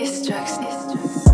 Ist Drugs, ist Drugs.